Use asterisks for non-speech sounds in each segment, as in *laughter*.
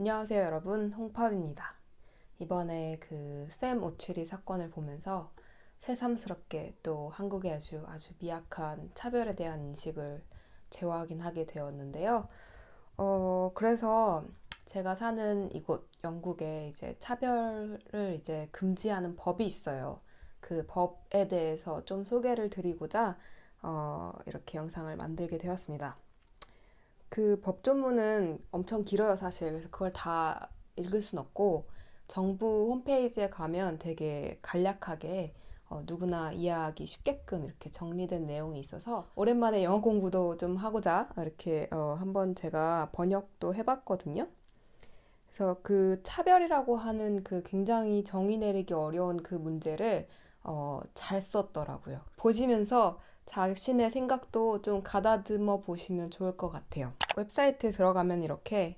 안녕하세요 여러분 홍팝입니다. 이번에 그 샘 오츠리 사건을 보면서 새삼스럽게 또 한국의 아주 아주 미약한 차별에 대한 인식을 재확인하게 되었는데요. 어 그래서 제가 사는 이곳 영국에 이제 차별을 이제 금지하는 법이 있어요. 그 법에 대해서 좀 소개를 드리고자 어, 이렇게 영상을 만들게 되었습니다. 그 법조문은 엄청 길어요, 사실. 그래서 그걸 다 읽을 순 없고, 정부 홈페이지에 가면 되게 간략하게 어, 누구나 이해하기 쉽게끔 이렇게 정리된 내용이 있어서 오랜만에 영어 공부도 좀 하고자 이렇게 어, 한번 제가 번역도 해봤거든요. 그래서 그 차별이라고 하는 그 굉장히 정의 내리기 어려운 그 문제를 어, 잘 썼더라고요. 보시면서 자신의 생각도 좀 가다듬어 보시면 좋을 것 같아요. 웹사이트에 들어가면 이렇게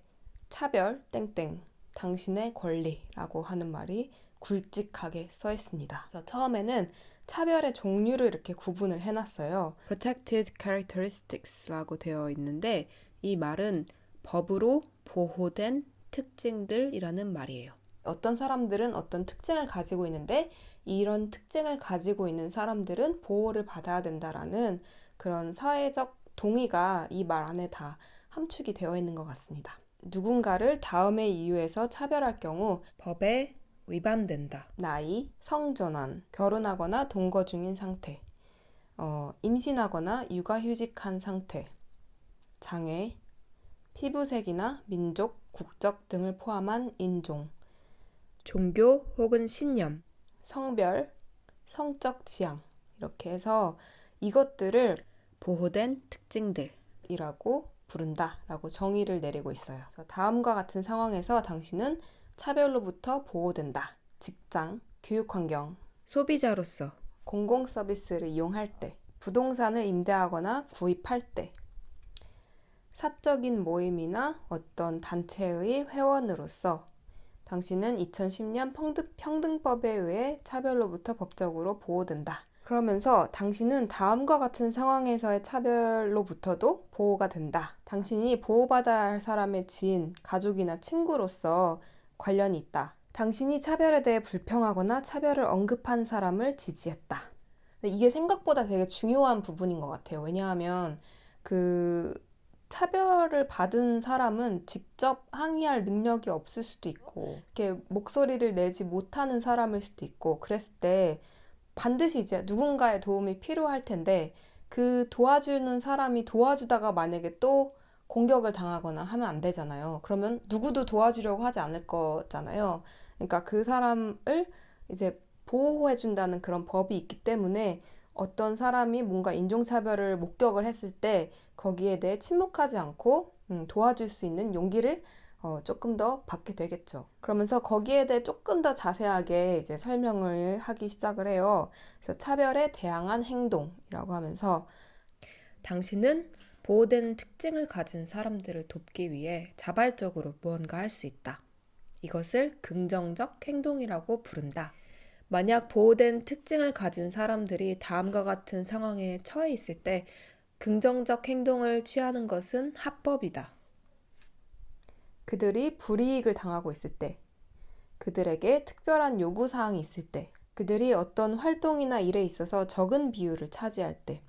차별 땡땡 당신의 권리라고 하는 말이 굵직하게 써 있습니다. 그래서 처음에는 차별의 종류를 이렇게 구분을 해놨어요. Protected Characteristics라고 되어 있는데 이 말은 법으로 보호된 특징들이라는 말이에요. 어떤 사람들은 어떤 특징을 가지고 있는데 이런 특징을 가지고 있는 사람들은 보호를 받아야 된다라는 그런 사회적 동의가 이 말 안에 다 함축이 되어 있는 것 같습니다. 누군가를 다음의 이유에서 차별할 경우 법에 위반된다. 나이, 성전환, 결혼하거나 동거 중인 상태, 어, 임신하거나 육아휴직한 상태, 장애, 피부색이나 민족, 국적 등을 포함한 인종, 종교 혹은 신념, 성별, 성적 지향 이렇게 해서 이것들을 보호된 특징들이라고 부른다 라고 정의를 내리고 있어요. 다음과 같은 상황에서 당신은 차별로부터 보호된다. 직장, 교육 환경, 소비자로서 공공 서비스를 이용할 때, 부동산을 임대하거나 구입할 때, 사적인 모임이나 어떤 단체의 회원으로서 당신은 2010년 평등, 법에 의해 차별로부터 법적으로 보호된다. 그러면서 당신은 다음과 같은 상황에서의 차별로부터도 보호가 된다. 당신이 보호받아야 할 사람의 지인, 가족이나 친구로서 관련이 있다. 당신이 차별에 대해 불평하거나 차별을 언급한 사람을 지지했다. 이게 생각보다 되게 중요한 부분인 것 같아요. 왜냐하면 그 차별을 받은 사람은 직접 항의할 능력이 없을 수도 있고, 이렇게 목소리를 내지 못하는 사람일 수도 있고, 그랬을 때 반드시 이제 누군가의 도움이 필요할 텐데, 그 도와주는 사람이 도와주다가 만약에 또 공격을 당하거나 하면 안 되잖아요. 그러면 누구도 도와주려고 하지 않을 거잖아요. 그러니까 그 사람을 이제 보호해준다는 그런 법이 있기 때문에 어떤 사람이 뭔가 인종차별을 목격을 했을 때 거기에 대해 침묵하지 않고 음, 도와줄 수 있는 용기를 어, 조금 더 받게 되겠죠. 그러면서 거기에 대해 조금 더 자세하게 이제 설명을 하기 시작을 해요. 그래서 차별에 대항한 행동이라고 하면서 당신은 보호된 특징을 가진 사람들을 돕기 위해 자발적으로 무언가 할 수 있다. 이것을 긍정적 행동이라고 부른다. 만약 보호된 특징을 가진 사람들이 다음과 같은 상황에 처해 있을 때 긍정적 행동을 취하는 것은 합법이다. 그들이 불이익을 당하고 있을 때, 그들에게 특별한 요구사항이 있을 때, 그들이 어떤 활동이나 일에 있어서 적은 비율을 차지할 때,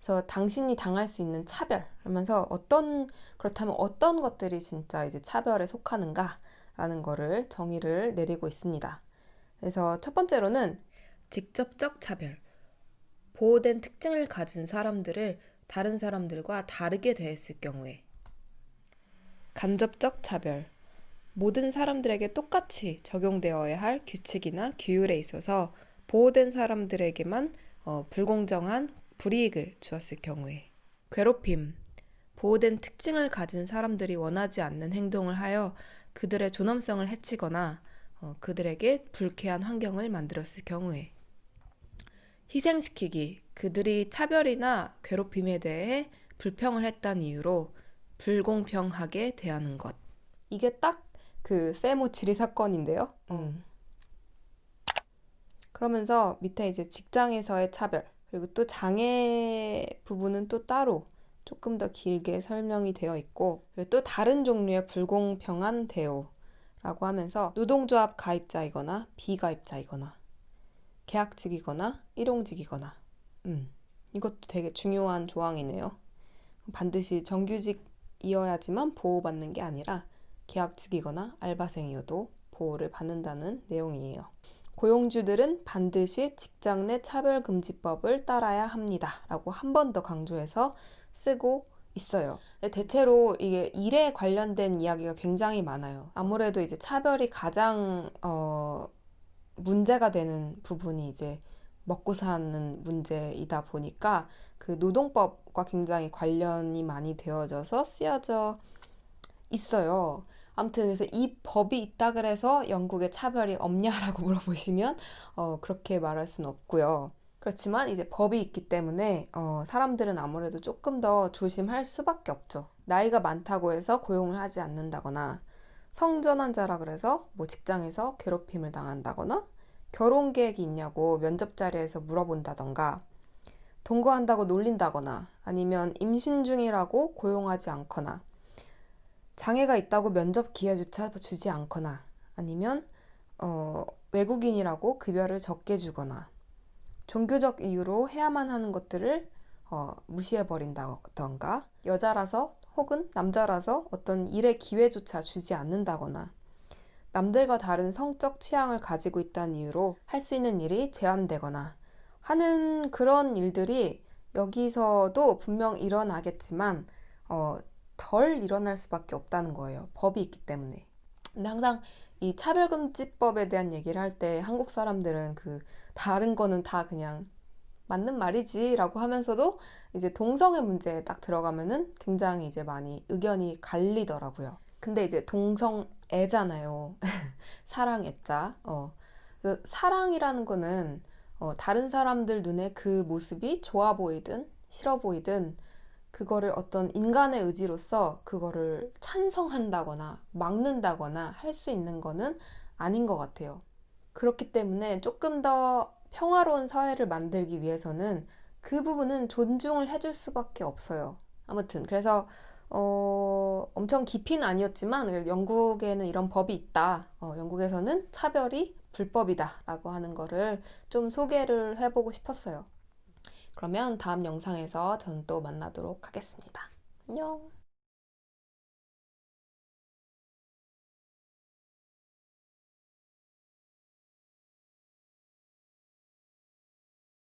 그래서 당신이 당할 수 있는 차별, 그러면서 어떤, 그렇다면 어떤 것들이 진짜 이제 차별에 속하는가라는 거를 정의를 내리고 있습니다. 그래서 첫 번째로는 직접적 차별. 보호된 특징을 가진 사람들을 다른 사람들과 다르게 대했을 경우에. 간접적 차별. 모든 사람들에게 똑같이 적용되어야 할 규칙이나 규율에 있어서 보호된 사람들에게만 어, 불공정한 불이익을 주었을 경우에. 괴롭힘. 보호된 특징을 가진 사람들이 원하지 않는 행동을 하여 그들의 존엄성을 해치거나 어, 그들에게 불쾌한 환경을 만들었을 경우에 희생시키기 그들이 차별이나 괴롭힘에 대해 불평을 했다는 이유로 불공평하게 대하는 것 이게 딱 그 세모 지리 사건인데요. 음. 그러면서 밑에 이제 직장에서의 차별 그리고 또 장애 부분은 또 따로 조금 더 길게 설명이 되어 있고 그리고 또 다른 종류의 불공평한 대우라고 하면서 노동조합 가입자이거나 비가입자이거나 계약직이거나 일용직이거나 음, 이것도 되게 중요한 조항이네요. 반드시 정규직 이어야지만 보호받는 게 아니라 계약직이거나 알바생이어도 보호를 받는다는 내용이에요. 고용주들은 반드시 직장 내 차별금지법을 따라야 합니다. 라고 한 번 더 강조해서 쓰고 있어요. 대체로 이게 일에 관련된 이야기가 굉장히 많아요. 아무래도 이제 차별이 가장, 어, 문제가 되는 부분이 이제 먹고 사는 문제이다 보니까 그 노동법과 굉장히 관련이 많이 되어져서 쓰여져 있어요. 아무튼 그래서 이 법이 있다 그래서 영국에 차별이 없냐라고 *laughs* 물어보시면 어, 그렇게 말할 수는 없고요. 그렇지만 이제 법이 있기 때문에 어, 사람들은 아무래도 조금 더 조심할 수밖에 없죠. 나이가 많다고 해서 고용을 하지 않는다거나 성전환자라 그래서 뭐 직장에서 괴롭힘을 당한다거나 결혼 계획이 있냐고 면접 자리에서 물어본다던가 동거한다고 놀린다거나 아니면 임신 중이라고 고용하지 않거나 장애가 있다고 면접 기회조차 주지 않거나 아니면 어, 외국인이라고 급여를 적게 주거나 종교적 이유로 해야만 하는 것들을 어, 무시해버린다던가 여자라서 혹은 남자라서 어떤 일의 기회조차 주지 않는다거나 남들과 다른 성적 취향을 가지고 있다는 이유로 할 수 있는 일이 제한되거나 하는 그런 일들이 여기서도 분명 일어나겠지만 어, 덜 일어날 수밖에 없다는 거예요. 법이 있기 때문에. 근데 항상 이 차별금지법에 대한 얘기를 할 때 한국 사람들은 그 다른 거는 다 그냥 맞는 말이지 라고 하면서도 이제 동성애 문제에 딱 들어가면은 굉장히 이제 많이 의견이 갈리더라고요. 근데 이제 동성애잖아요. *laughs* 사랑애자. 어. 그 사랑이라는 거는 어, 다른 사람들 눈에 그 모습이 좋아 보이든 싫어 보이든 그거를 어떤 인간의 의지로서 그거를 찬성한다거나 막는다거나 할 수 있는 거는 아닌 것 같아요. 그렇기 때문에 조금 더 평화로운 사회를 만들기 위해서는 그 부분은 존중을 해줄 수밖에 없어요. 아무튼 그래서 어, 엄청 깊이는 아니었지만 영국에는 이런 법이 있다. 어, 영국에서는 차별이 불법이다라고 하는 거를 좀 소개를 해보고 싶었어요. 그러면 다음 영상에서 전 또 만나도록 하겠습니다. 안녕!